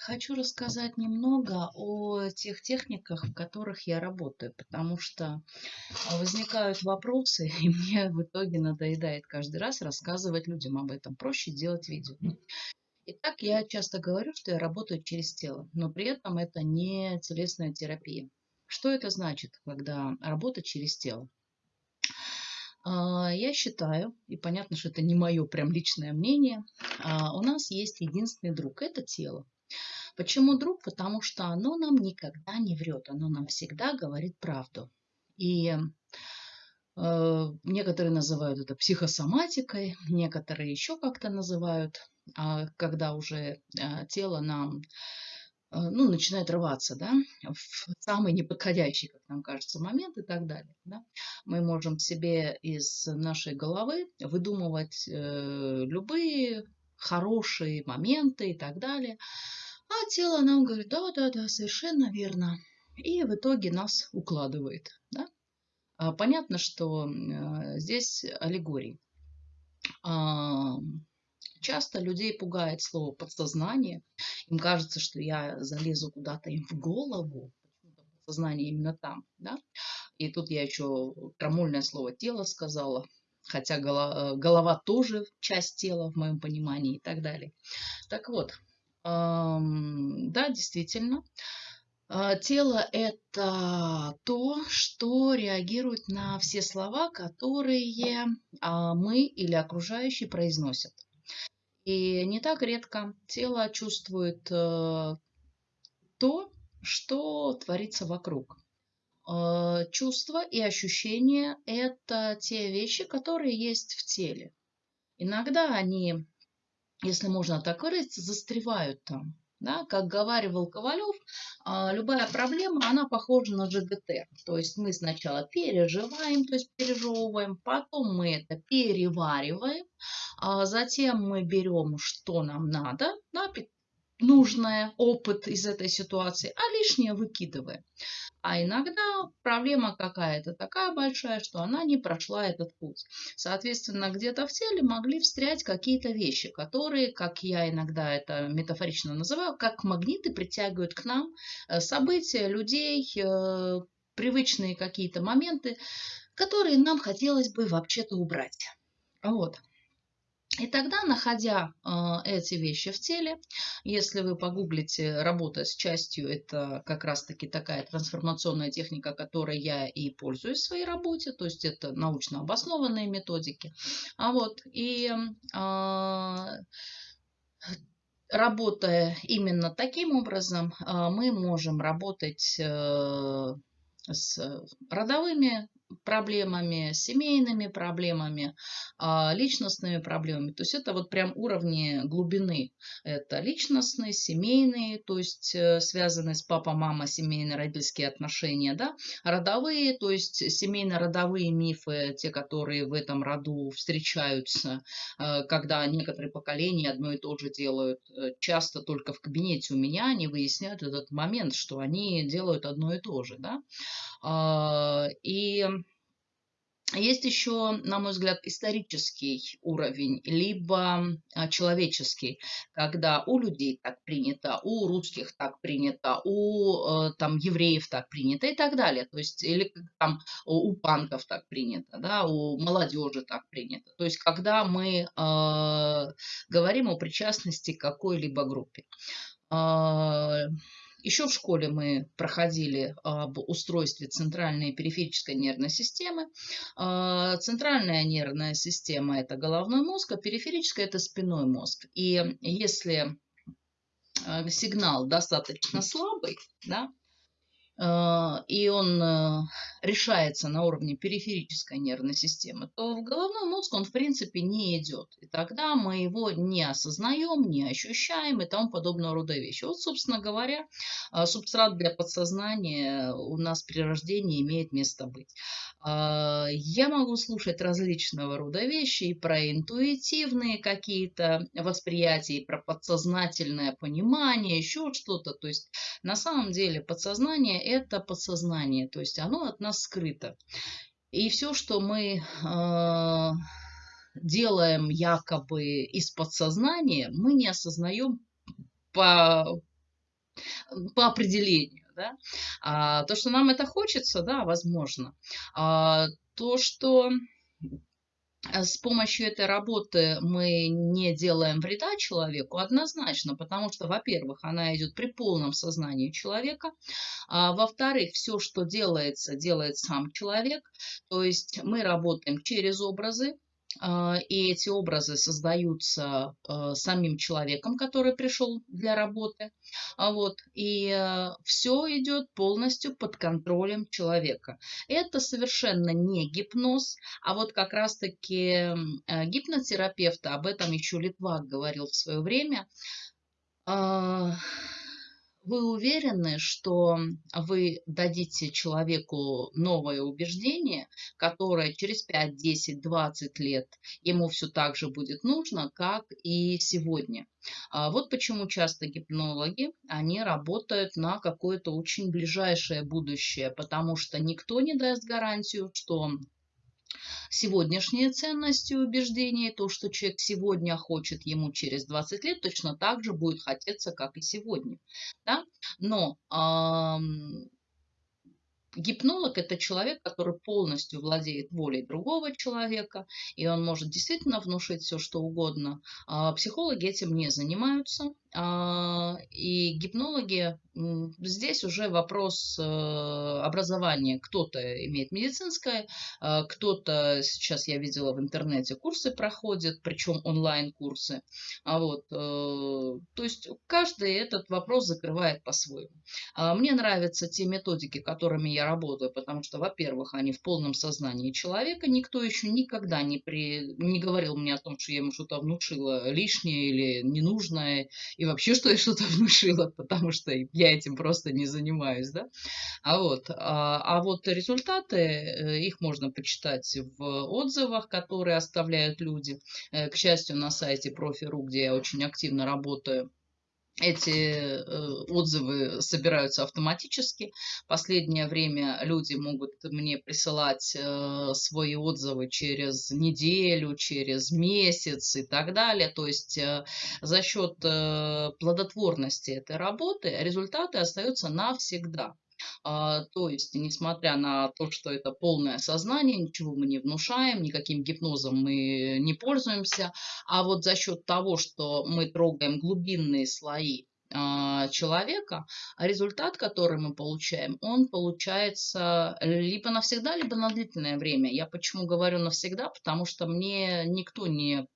хочу рассказать немного о тех техниках, в которых я работаю, потому что возникают вопросы, и мне в итоге надоедает каждый раз рассказывать людям об этом. Проще делать видео. Итак, я часто говорю, что я работаю через тело, но при этом это не телесная терапия. Что это значит, когда работать через тело? А, я считаю, и понятно, что это не мое прям личное мнение, а, у нас есть единственный друг – это тело. Почему друг? Потому что оно нам никогда не врет, оно нам всегда говорит правду. И э, некоторые называют это психосоматикой, некоторые еще как-то называют, э, когда уже э, тело нам э, ну, начинает рваться, да, в самый неподходящий, как нам кажется, момент и так далее. Да. Мы можем себе из нашей головы выдумывать э, любые хорошие моменты и так далее. А тело нам говорит, да, да, да, совершенно верно. И в итоге нас укладывает. Да? А, понятно, что э, здесь аллегории. А, часто людей пугает слово подсознание. Им кажется, что я залезу куда-то им в голову. Подсознание именно там. Да? И тут я еще крамольное слово тело сказала. Хотя голова, голова тоже часть тела в моем понимании и так далее. Так вот, да, действительно. А, тело – это то, что реагирует на все слова, которые а, мы или окружающие произносят. И не так редко тело чувствует э, то, что творится вокруг. Э, чувства и ощущения – это те вещи, которые есть в теле. Иногда они если можно так выразиться, застревают там. Да, как говаривал Ковалев, а, любая проблема, она похожа на ЖГТ. То есть мы сначала переживаем, то есть пережевываем, потом мы это перевариваем, а затем мы берем, что нам надо, нужное, опыт из этой ситуации, а лишнее выкидываем. А иногда проблема какая-то такая большая, что она не прошла этот путь. Соответственно, где-то в теле могли встрять какие-то вещи, которые, как я иногда это метафорично называю, как магниты притягивают к нам э, события, людей, э, привычные какие-то моменты, которые нам хотелось бы вообще-то убрать. Вот. И тогда, находя э, эти вещи в теле, если вы погуглите «работа с частью», это как раз-таки такая трансформационная техника, которой я и пользуюсь в своей работе, то есть это научно обоснованные методики. А вот, и э, работая именно таким образом, э, мы можем работать э, с родовыми проблемами, семейными проблемами, а, личностными проблемами. То есть это вот прям уровни глубины. Это личностные, семейные, то есть э, связанные с папа, мама, семейно-родительские отношения, да, родовые, то есть семейно-родовые мифы, те, которые в этом роду встречаются, э, когда некоторые поколения одно и то же делают. Э, часто только в кабинете у меня они выясняют этот момент, что они делают одно и то же, да. А, и есть еще, на мой взгляд, исторический уровень, либо а, человеческий, когда у людей так принято, у русских так принято, у э, там, евреев так принято и так далее. То есть, или там у панков так принято, да, у молодежи так принято. То есть, когда мы э, говорим о причастности к какой-либо группе. Э, еще в школе мы проходили об устройстве центральной и периферической нервной системы. А, центральная нервная система – это головной мозг, а периферическая – это спинной мозг. И если а, сигнал достаточно слабый, да, а, и он э, решается на уровне периферической нервной системы, то в головной мозг он в принципе не идет. И тогда мы его не осознаем, не ощущаем и тому подобного рода вещи. Вот, собственно говоря, а, субстрат для подсознания у нас при рождении имеет место быть. Я могу слушать различного рода вещи и про интуитивные какие-то восприятия, и про подсознательное понимание, еще что-то. То есть на самом деле подсознание это подсознание, то есть оно от нас скрыто. И все, что мы э, делаем якобы из подсознания, мы не осознаем по по определению. Да? А, то, что нам это хочется, да, возможно. А, то, что с помощью этой работы мы не делаем вреда человеку, однозначно, потому что, во-первых, она идет при полном сознании человека, а во-вторых, все, что делается, делает сам человек, то есть мы работаем через образы, и эти образы создаются а, самим человеком, который пришел для работы. А вот, и все идет полностью под контролем человека. Это совершенно не гипноз, а вот как раз-таки гипнотерапевта, об этом еще Литвак говорил в свое время, вы уверены, что вы дадите человеку новое убеждение, которое через 5, 10, 20 лет ему все так же будет нужно, как и сегодня. А вот почему часто гипнологи, они работают на какое-то очень ближайшее будущее, потому что никто не даст гарантию, что сегодняшние ценности и убеждения, то, что человек сегодня хочет, ему через 20 лет точно так же будет хотеться, как и сегодня. Да? Но эм, Гипнолог – это человек, который полностью владеет волей другого человека, и он может действительно внушить все, что угодно. А психологи этим не занимаются. А, и гипнологи, здесь уже вопрос э, образования. Кто-то имеет медицинское, а, кто-то, сейчас я видела в интернете, курсы проходит, причем онлайн-курсы. А вот, э, то есть каждый этот вопрос закрывает по-своему. Мне нравятся те методики, которыми я работаю, потому что, во-первых, они в полном сознании человека. Никто еще никогда не, при... не говорил мне о том, что я ему что-то внушила лишнее или ненужное и вообще, что я что-то внушила, потому что я этим просто не занимаюсь, да. А вот, а, а вот результаты, э, их можно почитать в отзывах, которые оставляют люди. Э, к счастью, на сайте Профи.ру, где я очень активно работаю, эти э, отзывы собираются автоматически. Последнее время люди могут мне присылать э, свои отзывы через неделю, через месяц и так далее. То есть э, за счет плодотворности этой работы результаты остаются навсегда. А, то есть, несмотря на то, что это полное сознание, ничего мы не внушаем, никаким гипнозом мы не пользуемся, а вот за счет того, что мы трогаем глубинные слои а, человека, результат, который мы получаем, он получается либо навсегда, либо на длительное время. Я почему говорю навсегда, потому что мне никто не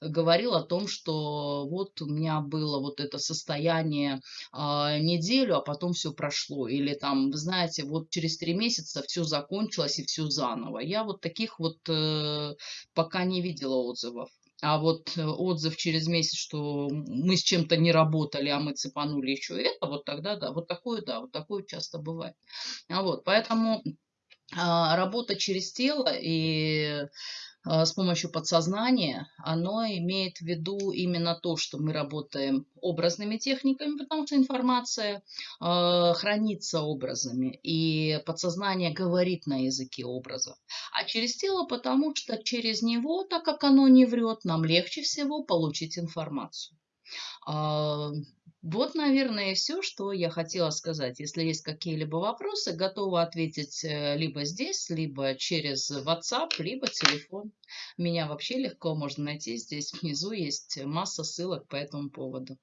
говорил о том, что вот у меня было вот это состояние э, неделю, а потом все прошло. Или там, вы знаете, вот через три месяца все закончилось и все заново. Я вот таких вот э, пока не видела отзывов. А вот э, отзыв через месяц, что мы с чем-то не работали, а мы цепанули еще это, вот тогда да, вот такое да, вот такое часто бывает. А вот, поэтому а, работа через тело и а, с помощью подсознания, оно имеет в виду именно то, что мы работаем образными техниками, потому что информация э, хранится образами, и подсознание говорит на языке образов. А через тело, потому что через него, так как оно не врет, нам легче всего получить информацию. Вот, наверное, все, что я хотела сказать. Если есть какие-либо вопросы, готова ответить э, либо здесь, либо через WhatsApp, либо телефон. Меня вообще легко можно найти. Здесь внизу есть масса ссылок по этому поводу.